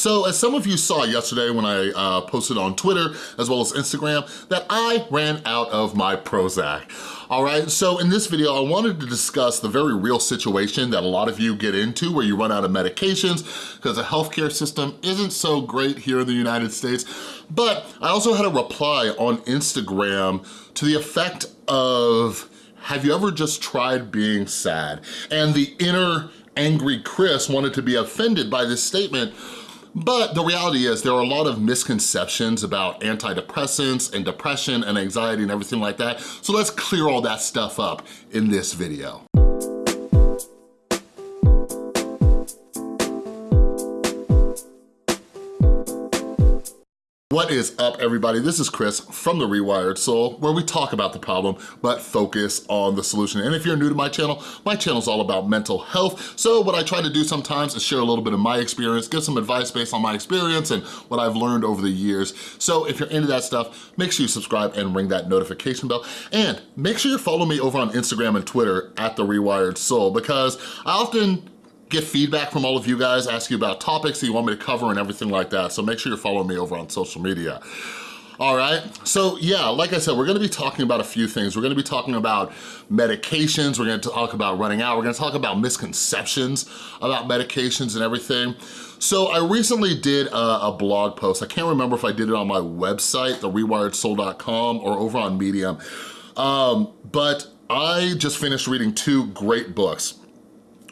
So as some of you saw yesterday when I uh, posted on Twitter as well as Instagram that I ran out of my Prozac. All right, so in this video, I wanted to discuss the very real situation that a lot of you get into where you run out of medications because the healthcare system isn't so great here in the United States. But I also had a reply on Instagram to the effect of, have you ever just tried being sad? And the inner angry Chris wanted to be offended by this statement, but the reality is there are a lot of misconceptions about antidepressants and depression and anxiety and everything like that. So let's clear all that stuff up in this video. What is up everybody? This is Chris from The Rewired Soul where we talk about the problem but focus on the solution. And if you're new to my channel, my channel is all about mental health. So what I try to do sometimes is share a little bit of my experience, give some advice based on my experience and what I've learned over the years. So if you're into that stuff, make sure you subscribe and ring that notification bell. And make sure you follow me over on Instagram and Twitter at The Rewired Soul because I often get feedback from all of you guys, ask you about topics that you want me to cover and everything like that. So make sure you're following me over on social media. All right, so yeah, like I said, we're gonna be talking about a few things. We're gonna be talking about medications, we're gonna talk about running out, we're gonna talk about misconceptions about medications and everything. So I recently did a, a blog post. I can't remember if I did it on my website, therewiredsoul.com or over on Medium. Um, but I just finished reading two great books.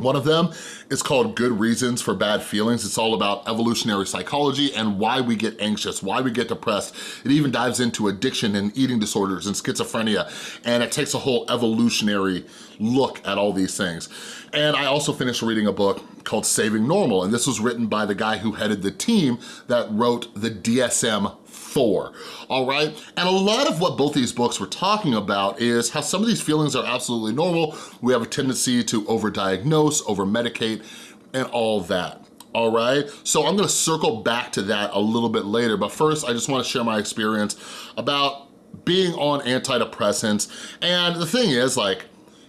One of them is called Good Reasons for Bad Feelings. It's all about evolutionary psychology and why we get anxious, why we get depressed. It even dives into addiction and eating disorders and schizophrenia, and it takes a whole evolutionary look at all these things. And I also finished reading a book called Saving Normal, and this was written by the guy who headed the team that wrote the DSM four, all right? And a lot of what both these books were talking about is how some of these feelings are absolutely normal. We have a tendency to overdiagnose, over-medicate, and all that all right? So I'm gonna circle back to that a little bit later, but first I just wanna share my experience about being on antidepressants. And the thing is, like,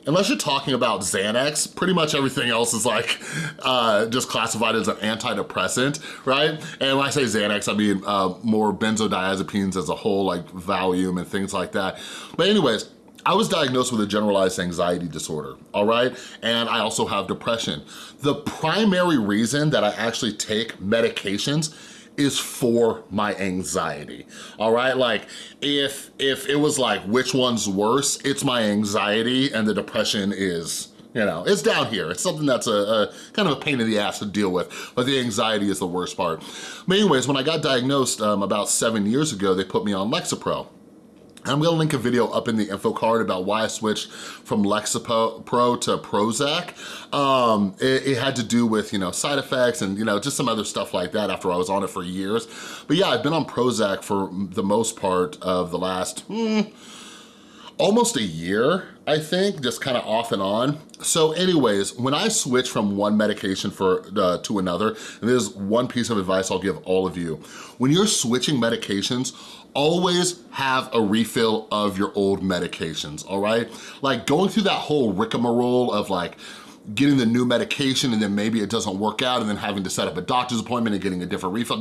unless you're talking about Xanax, pretty much everything else is like uh, just classified as an antidepressant, right? And when I say Xanax, I mean uh, more benzodiazepines as a whole, like Valium and things like that. But anyways, I was diagnosed with a generalized anxiety disorder, all right? And I also have depression. The primary reason that I actually take medications is for my anxiety, all right? Like, if, if it was like, which one's worse, it's my anxiety and the depression is you know, it's down here. It's something that's a, a, kind of a pain in the ass to deal with, but the anxiety is the worst part. But anyways, when I got diagnosed um, about seven years ago, they put me on Lexapro. I'm gonna link a video up in the info card about why I switched from Lexapro to Prozac. Um, it, it, had to do with, you know, side effects and, you know, just some other stuff like that after I was on it for years. But yeah, I've been on Prozac for the most part of the last, hmm, almost a year, I think, just kind of off and on. So anyways, when I switch from one medication for uh, to another, and there's one piece of advice I'll give all of you. When you're switching medications, always have a refill of your old medications, all right? Like going through that whole rigmarole of like, getting the new medication and then maybe it doesn't work out and then having to set up a doctor's appointment and getting a different refill,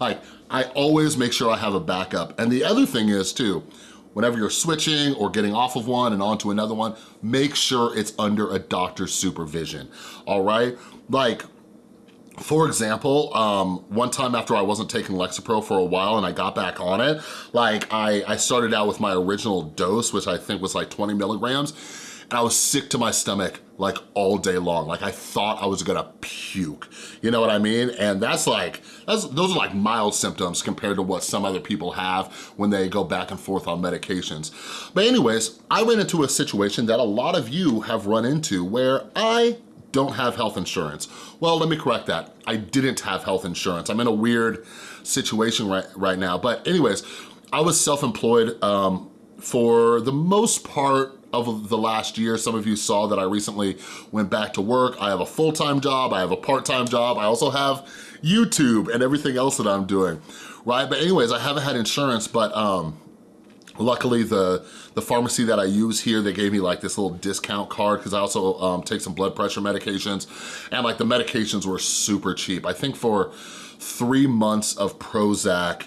like I always make sure I have a backup. And the other thing is too, whenever you're switching or getting off of one and onto another one, make sure it's under a doctor's supervision, all right? Like, for example, um, one time after I wasn't taking Lexapro for a while and I got back on it, like I, I started out with my original dose, which I think was like 20 milligrams, and I was sick to my stomach like all day long. Like I thought I was gonna puke, you know what I mean? And that's like, that's, those are like mild symptoms compared to what some other people have when they go back and forth on medications. But anyways, I ran into a situation that a lot of you have run into where I don't have health insurance. Well, let me correct that. I didn't have health insurance. I'm in a weird situation right, right now. But anyways, I was self-employed um, for the most part of the last year. Some of you saw that I recently went back to work. I have a full-time job, I have a part-time job, I also have YouTube and everything else that I'm doing, right? But anyways, I haven't had insurance, but um, Luckily, the, the pharmacy that I use here, they gave me like this little discount card because I also um, take some blood pressure medications and like the medications were super cheap. I think for three months of Prozac.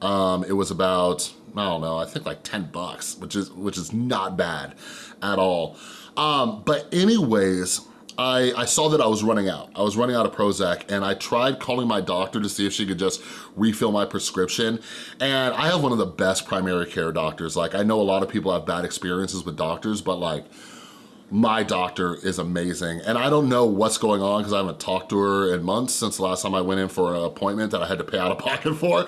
Um, it was about, I don't know, I think like 10 bucks, which is, which is not bad at all. Um, but anyways, I, I saw that I was running out. I was running out of Prozac and I tried calling my doctor to see if she could just refill my prescription. And I have one of the best primary care doctors. Like I know a lot of people have bad experiences with doctors, but like my doctor is amazing. And I don't know what's going on because I haven't talked to her in months since the last time I went in for an appointment that I had to pay out of pocket for.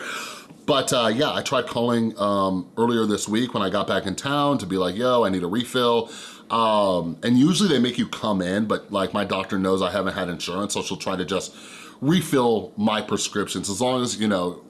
But uh, yeah, I tried calling um, earlier this week when I got back in town to be like, yo, I need a refill. Um, and usually they make you come in, but like my doctor knows I haven't had insurance, so she'll try to just refill my prescriptions. As long as, you know,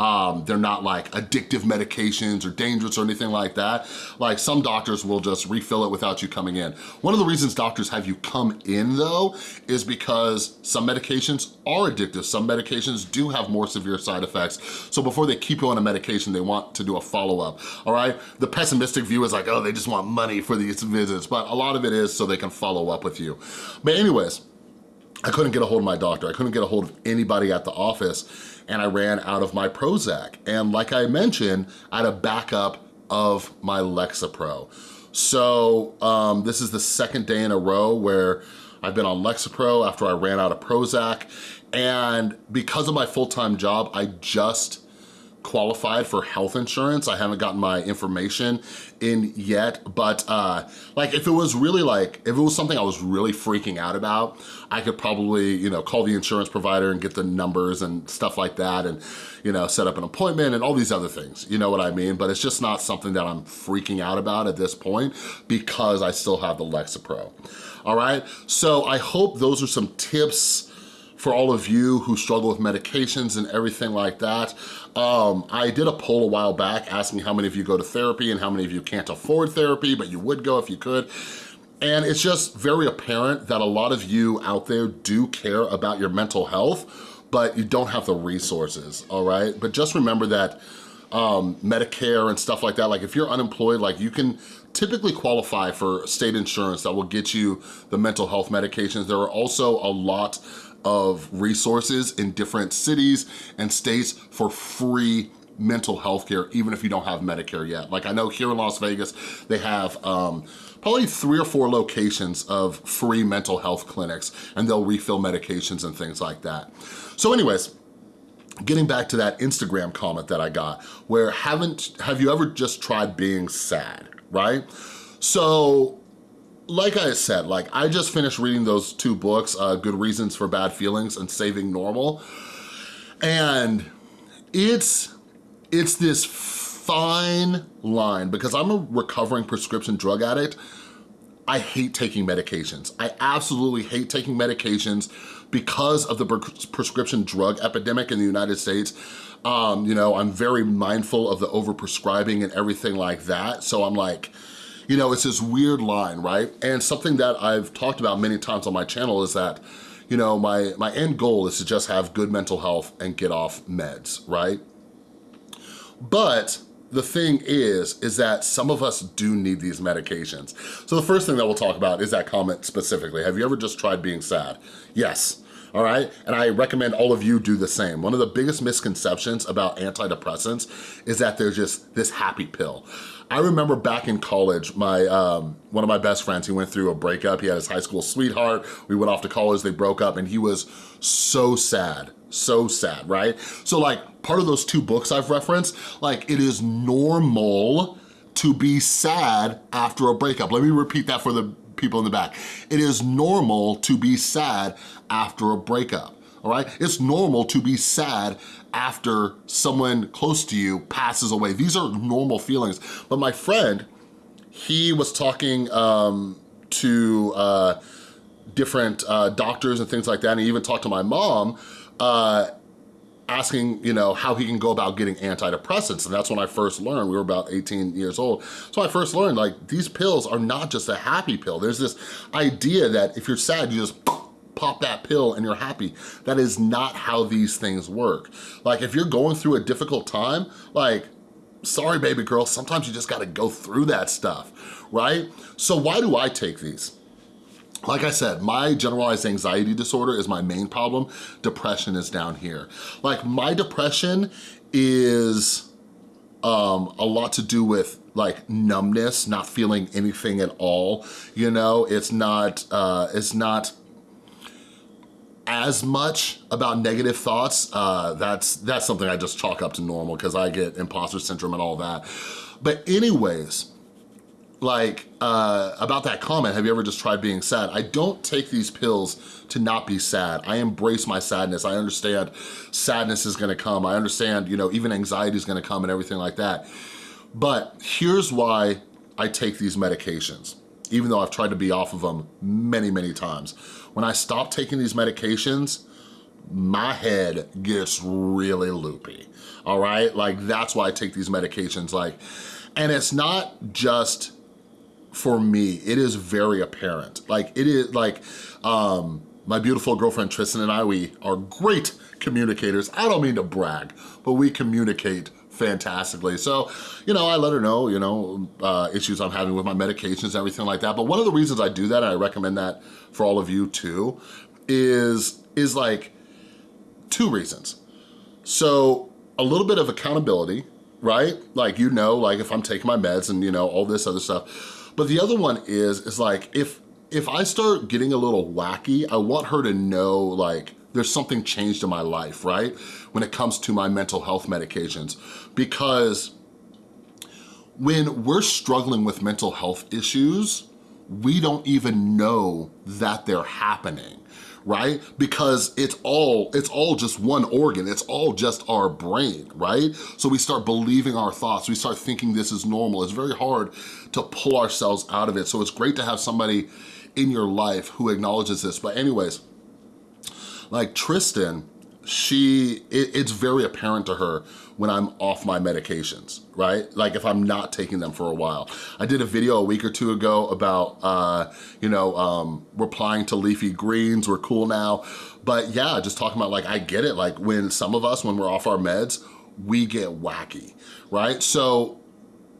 um, they're not like addictive medications or dangerous or anything like that. Like some doctors will just refill it without you coming in. One of the reasons doctors have you come in though is because some medications are addictive. Some medications do have more severe side effects. So before they keep you on a medication, they want to do a follow-up, all right? The pessimistic view is like, oh, they just want money for these visits, but a lot of it is so they can follow up with you. But anyways, I couldn't get a hold of my doctor. I couldn't get a hold of anybody at the office and I ran out of my Prozac. And like I mentioned, I had a backup of my Lexapro. So um, this is the second day in a row where I've been on Lexapro after I ran out of Prozac. And because of my full-time job, I just qualified for health insurance. I haven't gotten my information in yet, but uh, like if it was really like, if it was something I was really freaking out about, I could probably, you know, call the insurance provider and get the numbers and stuff like that and, you know, set up an appointment and all these other things, you know what I mean? But it's just not something that I'm freaking out about at this point because I still have the Lexapro, all right? So I hope those are some tips for all of you who struggle with medications and everything like that. Um, I did a poll a while back asking how many of you go to therapy and how many of you can't afford therapy, but you would go if you could. And it's just very apparent that a lot of you out there do care about your mental health, but you don't have the resources, all right? But just remember that um, Medicare and stuff like that, like if you're unemployed, like you can typically qualify for state insurance that will get you the mental health medications. There are also a lot of resources in different cities and states for free mental health care, even if you don't have Medicare yet. Like I know here in Las Vegas, they have um, probably three or four locations of free mental health clinics and they'll refill medications and things like that. So anyways, getting back to that Instagram comment that I got, where haven't, have you ever just tried being sad, right? So like I said, like I just finished reading those two books, uh, Good Reasons for Bad Feelings and Saving Normal. And it's, it's this fine line because I'm a recovering prescription drug addict. I hate taking medications. I absolutely hate taking medications because of the prescription drug epidemic in the United States. Um, you know, I'm very mindful of the overprescribing and everything like that. So I'm like, you know, it's this weird line, right? And something that I've talked about many times on my channel is that, you know, my, my end goal is to just have good mental health and get off meds, right? But the thing is, is that some of us do need these medications. So the first thing that we'll talk about is that comment specifically. Have you ever just tried being sad? Yes all right? And I recommend all of you do the same. One of the biggest misconceptions about antidepressants is that they're just this happy pill. I remember back in college, my um, one of my best friends, he went through a breakup. He had his high school sweetheart. We went off to college, they broke up, and he was so sad, so sad, right? So like, part of those two books I've referenced, like it is normal to be sad after a breakup. Let me repeat that for the people in the back. It is normal to be sad after a breakup all right? It's normal to be sad after someone close to you passes away. These are normal feelings. But my friend, he was talking um, to uh, different uh, doctors and things like that, and he even talked to my mom, uh, asking, you know, how he can go about getting antidepressants. And that's when I first learned, we were about 18 years old. So I first learned like these pills are not just a happy pill. There's this idea that if you're sad, you just pop that pill and you're happy. That is not how these things work. Like if you're going through a difficult time, like, sorry baby girl, sometimes you just gotta go through that stuff, right? So why do I take these? like I said, my generalized anxiety disorder is my main problem. Depression is down here. Like my depression is um, a lot to do with like numbness, not feeling anything at all. You know, it's not, uh, it's not as much about negative thoughts. Uh, that's, that's something I just chalk up to normal because I get imposter syndrome and all that. But anyways, like uh, about that comment, have you ever just tried being sad? I don't take these pills to not be sad. I embrace my sadness. I understand sadness is gonna come. I understand, you know, even anxiety is gonna come and everything like that. But here's why I take these medications, even though I've tried to be off of them many, many times. When I stop taking these medications, my head gets really loopy, all right? Like that's why I take these medications, like, and it's not just for me, it is very apparent. Like it is like, um, my beautiful girlfriend Tristan and I, we are great communicators. I don't mean to brag, but we communicate fantastically. So, you know, I let her know, you know, uh, issues I'm having with my medications, and everything like that. But one of the reasons I do that, and I recommend that for all of you too, is, is like two reasons. So a little bit of accountability, right? Like, you know, like if I'm taking my meds and, you know, all this other stuff, but the other one is, is like, if, if I start getting a little wacky, I want her to know like, there's something changed in my life, right? When it comes to my mental health medications. Because when we're struggling with mental health issues, we don't even know that they're happening right? Because it's all, it's all just one organ. It's all just our brain, right? So we start believing our thoughts. We start thinking this is normal. It's very hard to pull ourselves out of it. So it's great to have somebody in your life who acknowledges this. But anyways, like Tristan, she, it, it's very apparent to her when I'm off my medications, right? Like if I'm not taking them for a while. I did a video a week or two ago about, uh, you know, um, replying to leafy greens, we're cool now. But yeah, just talking about like, I get it. Like when some of us, when we're off our meds, we get wacky, right? So,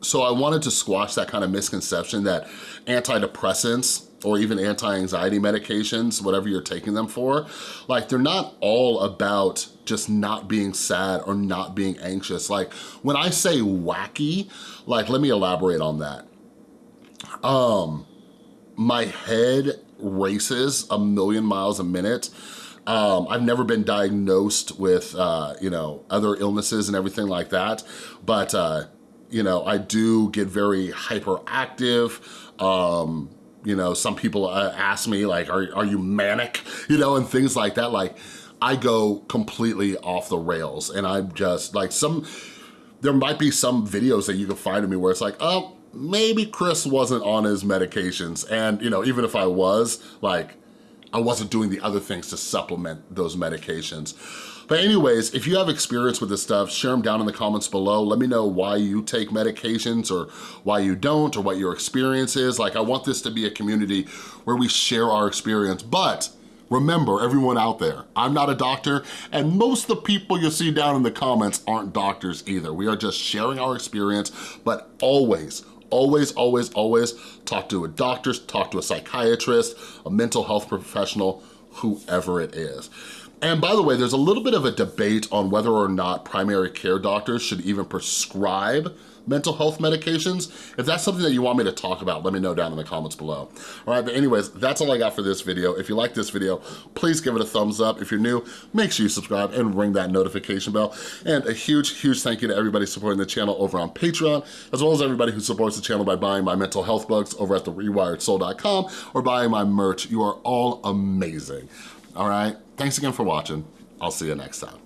so I wanted to squash that kind of misconception that antidepressants or even anti-anxiety medications, whatever you're taking them for, like they're not all about just not being sad or not being anxious. Like when I say wacky, like let me elaborate on that. Um, my head races a million miles a minute. Um, I've never been diagnosed with, uh, you know, other illnesses and everything like that, but, uh, you know, I do get very hyperactive, um, you know, some people uh, ask me like, are, are you manic? You know, and things like that. Like, I go completely off the rails and I'm just like some, there might be some videos that you can find of me where it's like, oh, maybe Chris wasn't on his medications. And, you know, even if I was, like, I wasn't doing the other things to supplement those medications. But anyways, if you have experience with this stuff, share them down in the comments below. Let me know why you take medications or why you don't or what your experience is. Like I want this to be a community where we share our experience, but Remember, everyone out there, I'm not a doctor, and most of the people you see down in the comments aren't doctors either. We are just sharing our experience, but always, always, always, always talk to a doctor, talk to a psychiatrist, a mental health professional, whoever it is. And by the way, there's a little bit of a debate on whether or not primary care doctors should even prescribe mental health medications. If that's something that you want me to talk about, let me know down in the comments below. All right, but anyways, that's all I got for this video. If you like this video, please give it a thumbs up. If you're new, make sure you subscribe and ring that notification bell. And a huge, huge thank you to everybody supporting the channel over on Patreon, as well as everybody who supports the channel by buying my mental health books over at therewiredsoul.com or buying my merch. You are all amazing. All right, thanks again for watching. I'll see you next time.